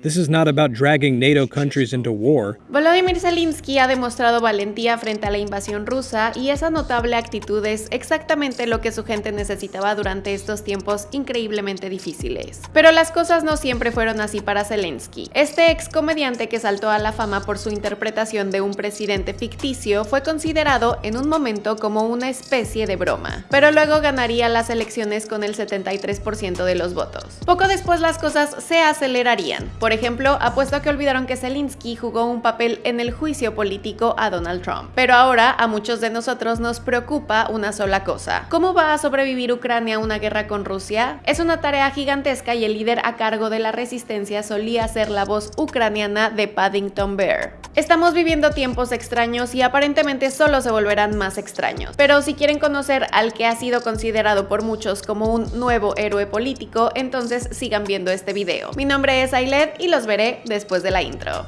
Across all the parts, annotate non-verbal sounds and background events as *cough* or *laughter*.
This is not about dragging NATO countries into war. Volodymyr Zelensky ha demostrado valentía frente a la invasión rusa y esa notable actitud es exactamente lo que su gente necesitaba durante estos tiempos increíblemente difíciles. Pero las cosas no siempre fueron así para Zelensky. Este ex comediante que saltó a la fama por su interpretación de un presidente ficticio fue considerado en un momento como una especie de broma, pero luego ganaría las elecciones con el 73% de los votos. Poco después las cosas se acelerarían. Ejemplo, apuesto a que olvidaron que Zelensky jugó un papel en el juicio político a Donald Trump. Pero ahora a muchos de nosotros nos preocupa una sola cosa. ¿Cómo va a sobrevivir Ucrania a una guerra con Rusia? Es una tarea gigantesca y el líder a cargo de la resistencia solía ser la voz ucraniana de Paddington Bear. Estamos viviendo tiempos extraños y aparentemente solo se volverán más extraños. Pero si quieren conocer al que ha sido considerado por muchos como un nuevo héroe político, entonces sigan viendo este video. Mi nombre es Ailed y los veré después de la intro.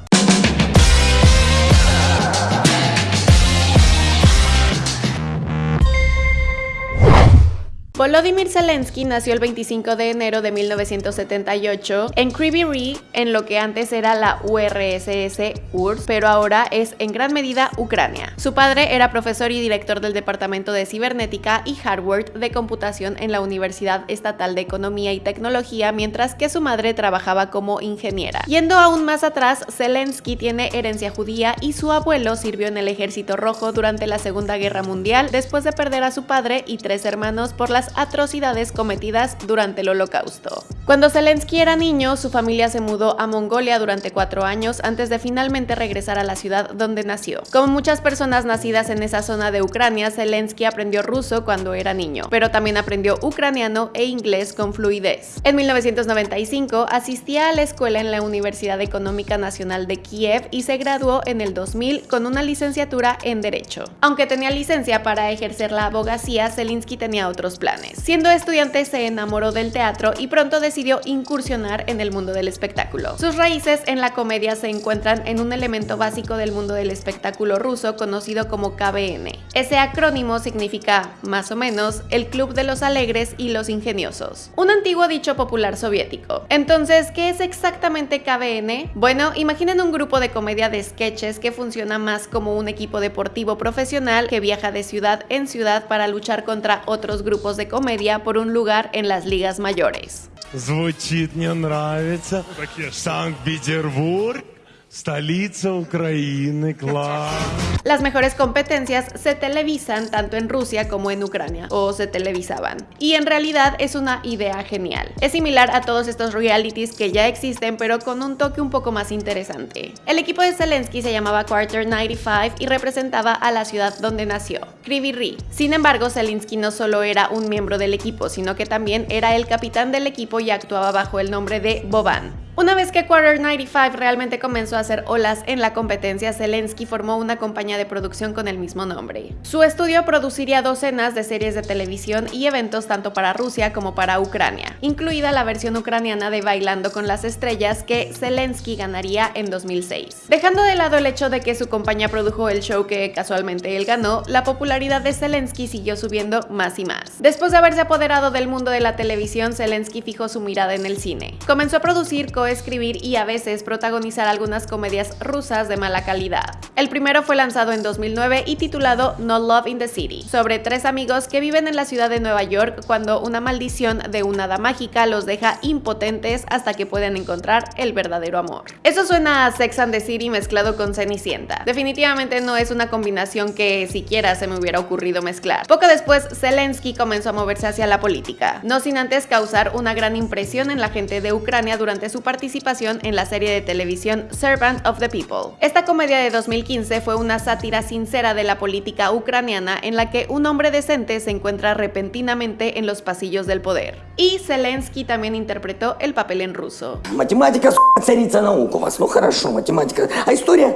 Volodymyr Zelensky nació el 25 de enero de 1978 en Kryvyi en lo que antes era la URSS URSS, pero ahora es en gran medida Ucrania. Su padre era profesor y director del Departamento de Cibernética y Hardware de Computación en la Universidad Estatal de Economía y Tecnología, mientras que su madre trabajaba como ingeniera. Yendo aún más atrás, Zelensky tiene herencia judía y su abuelo sirvió en el Ejército Rojo durante la Segunda Guerra Mundial después de perder a su padre y tres hermanos por las atrocidades cometidas durante el holocausto. Cuando Zelensky era niño, su familia se mudó a Mongolia durante cuatro años antes de finalmente regresar a la ciudad donde nació. Como muchas personas nacidas en esa zona de Ucrania, Zelensky aprendió ruso cuando era niño, pero también aprendió ucraniano e inglés con fluidez. En 1995 asistía a la escuela en la Universidad Económica Nacional de Kiev y se graduó en el 2000 con una licenciatura en Derecho. Aunque tenía licencia para ejercer la abogacía, Zelensky tenía otros planes. Siendo estudiante se enamoró del teatro y pronto decidió incursionar en el mundo del espectáculo. Sus raíces en la comedia se encuentran en un elemento básico del mundo del espectáculo ruso conocido como KBN. Ese acrónimo significa, más o menos, el Club de los Alegres y los Ingeniosos, un antiguo dicho popular soviético. Entonces, ¿qué es exactamente KBN? Bueno, imaginen un grupo de comedia de sketches que funciona más como un equipo deportivo profesional que viaja de ciudad en ciudad para luchar contra otros grupos de comedia por un lugar en las ligas mayores. Звучит, мне нравится. Санкт-Петербург. Столица Украины, claro. Las mejores competencias se televisan tanto en Rusia como en Ucrania, o se televisaban. Y en realidad es una idea genial. Es similar a todos estos realities que ya existen, pero con un toque un poco más interesante. El equipo de Zelensky se llamaba Quarter 95 y representaba a la ciudad donde nació, Kryvyi Rih. Sin embargo, Zelensky no solo era un miembro del equipo, sino que también era el capitán del equipo y actuaba bajo el nombre de Boban. Una vez que Quarter 95 realmente comenzó a hacer olas en la competencia, Zelensky formó una compañía de producción con el mismo nombre. Su estudio produciría docenas de series de televisión y eventos tanto para Rusia como para Ucrania, incluida la versión ucraniana de Bailando con las Estrellas que Zelensky ganaría en 2006. Dejando de lado el hecho de que su compañía produjo el show que casualmente él ganó, la popularidad de Zelensky siguió subiendo más y más. Después de haberse apoderado del mundo de la televisión, Zelensky fijó su mirada en el cine. Comenzó a producir escribir y a veces protagonizar algunas comedias rusas de mala calidad. El primero fue lanzado en 2009 y titulado No Love in the City, sobre tres amigos que viven en la ciudad de Nueva York cuando una maldición de una hada mágica los deja impotentes hasta que pueden encontrar el verdadero amor. Eso suena a Sex and the City mezclado con Cenicienta. Definitivamente no es una combinación que siquiera se me hubiera ocurrido mezclar. Poco después, Zelensky comenzó a moverse hacia la política, no sin antes causar una gran impresión en la gente de Ucrania durante su participación en la serie de televisión Servant of the People. Esta comedia de 2015 fue una sátira sincera de la política ucraniana en la que un hombre decente se encuentra repentinamente en los pasillos del poder. Y Zelensky también interpretó el papel en ruso.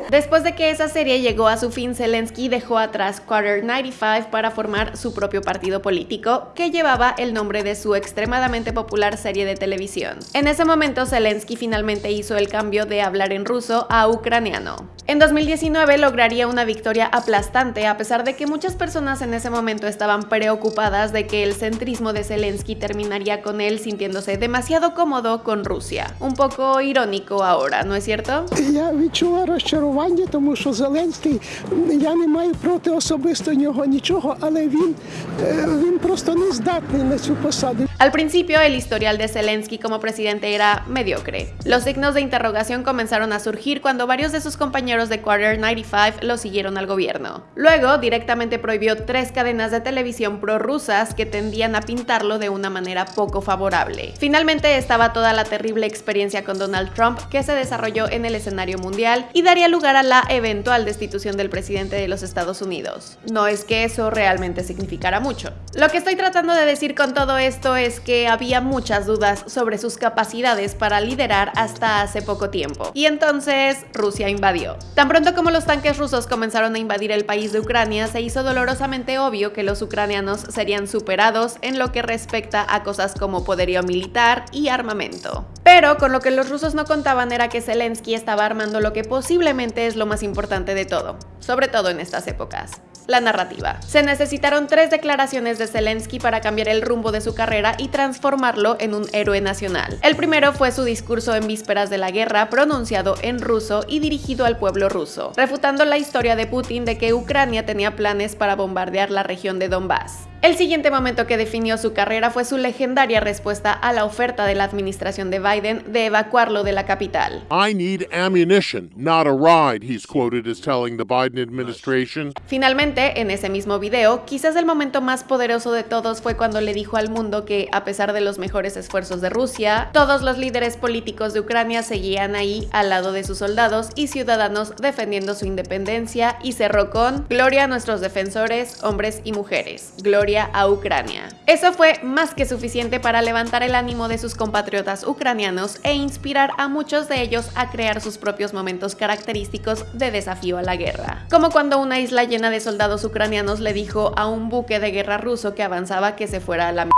*laughs* Después de que esa serie llegó a su fin, Zelensky dejó atrás Quarter 95 para formar su propio partido político, que llevaba el nombre de su extremadamente popular serie de televisión. En ese momento, Zelensky finalmente hizo el cambio de hablar en ruso a ucraniano. En 2019 lograría una victoria aplastante a pesar de que muchas personas en ese momento estaban preocupadas de que el centrismo de Zelensky terminaría con él sintiéndose demasiado cómodo con Rusia. Un poco irónico ahora, ¿no es cierto? Я відчула розчарування, тому що Зеленський, я не маю проти особисто нього нічого, але він, е, він просто не здатний на цю посаду. Al principio, el historial de Zelensky como presidente era mediocre. Los signos de interrogación comenzaron a surgir cuando varios de sus compañeros de Quarter 95 lo siguieron al gobierno. Luego, directamente prohibió tres cadenas de televisión prorrusas que tendían a pintarlo de una manera poco favorable. Finalmente estaba toda la terrible experiencia con Donald Trump que se desarrolló en el escenario mundial y daría lugar a la eventual destitución del presidente de los Estados Unidos. No es que eso realmente significara mucho. Lo que estoy tratando de decir con todo esto es que había muchas dudas sobre sus capacidades para liderar hasta hace poco tiempo. Y entonces Rusia invadió. Tan pronto como los tanques rusos comenzaron a invadir el país de Ucrania, se hizo dolorosamente obvio que los ucranianos serían superados en lo que respecta a cosas como poderío militar y armamento. Pero con lo que los rusos no contaban era que Zelensky estaba armando lo que posiblemente es lo más importante de todo, sobre todo en estas épocas la narrativa. Se necesitaron tres declaraciones de Zelensky para cambiar el rumbo de su carrera y transformarlo en un héroe nacional. El primero fue su discurso en vísperas de la guerra, pronunciado en ruso y dirigido al pueblo ruso, refutando la historia de Putin de que Ucrania tenía planes para bombardear la región de Donbass. El siguiente momento que definió su carrera fue su legendaria respuesta a la oferta de la administración de Biden de evacuarlo de la capital. I need ammunition, not a ride, he's quoted as telling the Biden administration. Finalmente, en ese mismo video, quizás el momento más poderoso de todos fue cuando le dijo al mundo que, a pesar de los mejores esfuerzos de Rusia, todos los líderes políticos de Ucrania seguían ahí al lado de sus soldados y ciudadanos defendiendo su independencia y cerró con Gloria a nuestros defensores, hombres y mujeres. Gloria a Ucrania. Eso fue más que suficiente para levantar el ánimo de sus compatriotas ucranianos e inspirar a muchos de ellos a crear sus propios momentos característicos de desafío a la guerra. Como cuando una isla llena de soldados ucranianos le dijo a un buque de guerra ruso que avanzaba que se fuera a la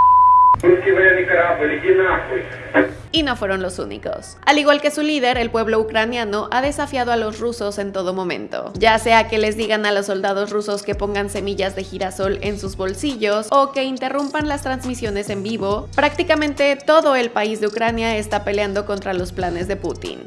y no fueron los únicos. Al igual que su líder, el pueblo ucraniano ha desafiado a los rusos en todo momento, ya sea que les digan a los soldados rusos que pongan semillas de girasol en sus bolsillos o que interrumpan las transmisiones en vivo, prácticamente todo el país de Ucrania está peleando contra los planes de Putin.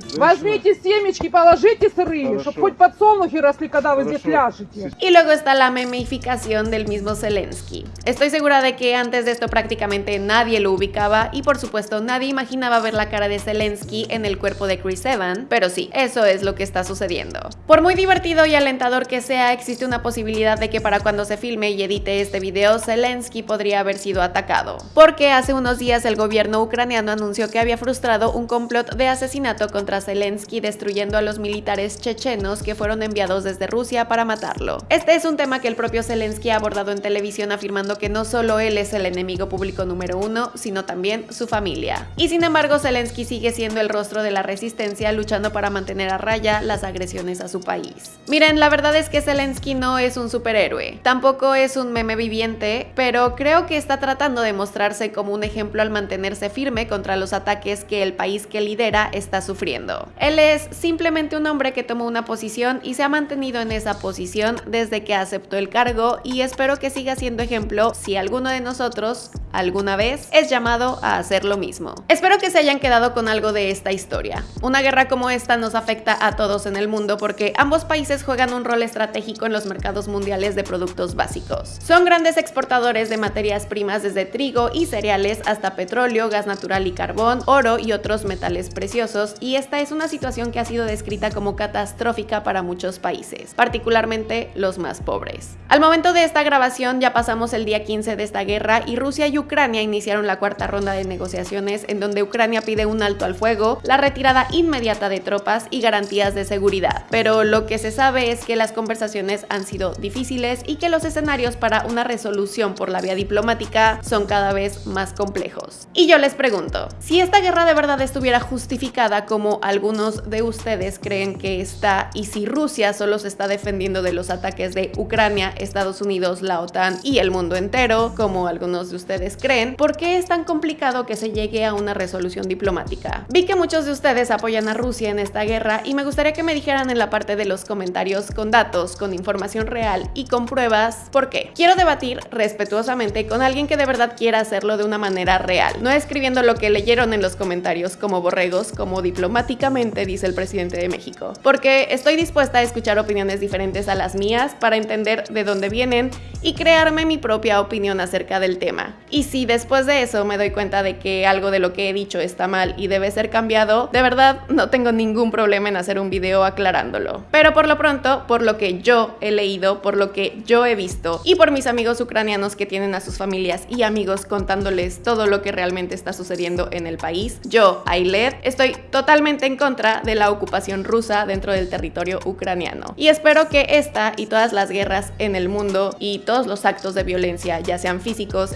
Y luego está la memificación del mismo Zelensky. Estoy segura de que antes de esto prácticamente nadie lo ubicaba y por supuesto nadie imaginaba ver la cara de Zelensky en el cuerpo de Chris Evans, pero sí, eso es lo que está sucediendo. Por muy divertido y alentador que sea, existe una posibilidad de que para cuando se filme y edite este video, Zelensky podría haber sido atacado, porque hace unos días el gobierno ucraniano anunció que había frustrado un complot de asesinato contra Zelensky destruyendo a los militares chechenos que fueron enviados desde Rusia para matarlo. Este es un tema que el propio Zelensky ha abordado en televisión afirmando que no solo él es el enemigo público número uno, sino también su familia. Y sin embargo, Zelensky sigue siendo el rostro de la resistencia luchando para mantener a raya las agresiones a su país. Miren, la verdad es que Zelensky no es un superhéroe, tampoco es un meme viviente, pero creo que está tratando de mostrarse como un ejemplo al mantenerse firme contra los ataques que el país que lidera está sufriendo. Él es simplemente un hombre que tomó una posición y se ha mantenido en esa posición desde que aceptó el cargo y espero que siga siendo ejemplo si alguno de nosotros alguna vez es llamado a hacer lo mismo. Espero que se hayan quedado con algo de esta historia. Una guerra como esta nos afecta a todos en el mundo porque ambos países juegan un rol estratégico en los mercados mundiales de productos básicos. Son grandes exportadores de materias primas desde trigo y cereales hasta petróleo, gas natural y carbón, oro y otros metales preciosos y esta es una situación que ha sido descrita como catastrófica para muchos países, particularmente los más pobres. Al momento de esta grabación ya pasamos el día 15 de esta guerra y Rusia y Ucrania iniciaron la cuarta ronda de negociaciones en donde Ucrania pide un alto al fuego, la retirada inmediata de tropas y garantías de seguridad. Pero lo que se sabe es que las conversaciones han sido difíciles y que los escenarios para una resolución por la vía diplomática son cada vez más complejos. Y yo les pregunto, si esta guerra de verdad estuviera justificada como algunos de ustedes creen que está y si Rusia solo se está defendiendo de los ataques de Ucrania, Estados Unidos, la OTAN y el mundo entero, como algunos de ustedes creen, ¿por qué es tan complicado que se llegue a una resolución diplomática? Vi que muchos de ustedes apoyan a Rusia en esta guerra y me gustaría que me dijeran en la parte de los comentarios con datos, con información real y con pruebas por qué. Quiero debatir respetuosamente con alguien que de verdad quiera hacerlo de una manera real, no escribiendo lo que leyeron en los comentarios como borregos, como diplomáticamente dice el presidente de México, porque estoy dispuesta a escuchar opiniones diferentes a las mías para entender de dónde vienen y crearme mi propia opinión acerca del tema. Si después de eso me doy cuenta de que algo de lo que he dicho está mal y debe ser cambiado, de verdad no tengo ningún problema en hacer un video aclarándolo. Pero por lo pronto, por lo que yo he leído, por lo que yo he visto y por mis amigos ucranianos que tienen a sus familias y amigos contándoles todo lo que realmente está sucediendo en el país, yo, Ailet, estoy totalmente en contra de la ocupación rusa dentro del territorio ucraniano. Y espero que esta y todas las guerras en el mundo y todos los actos de violencia, ya sean físicos,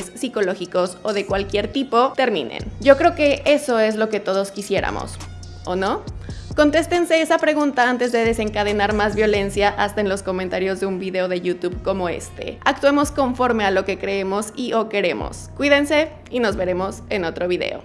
psicológicos o de cualquier tipo, terminen. Yo creo que eso es lo que todos quisiéramos, ¿o no? Contéstense esa pregunta antes de desencadenar más violencia hasta en los comentarios de un video de YouTube como este. Actuemos conforme a lo que creemos y o queremos. Cuídense y nos veremos en otro video.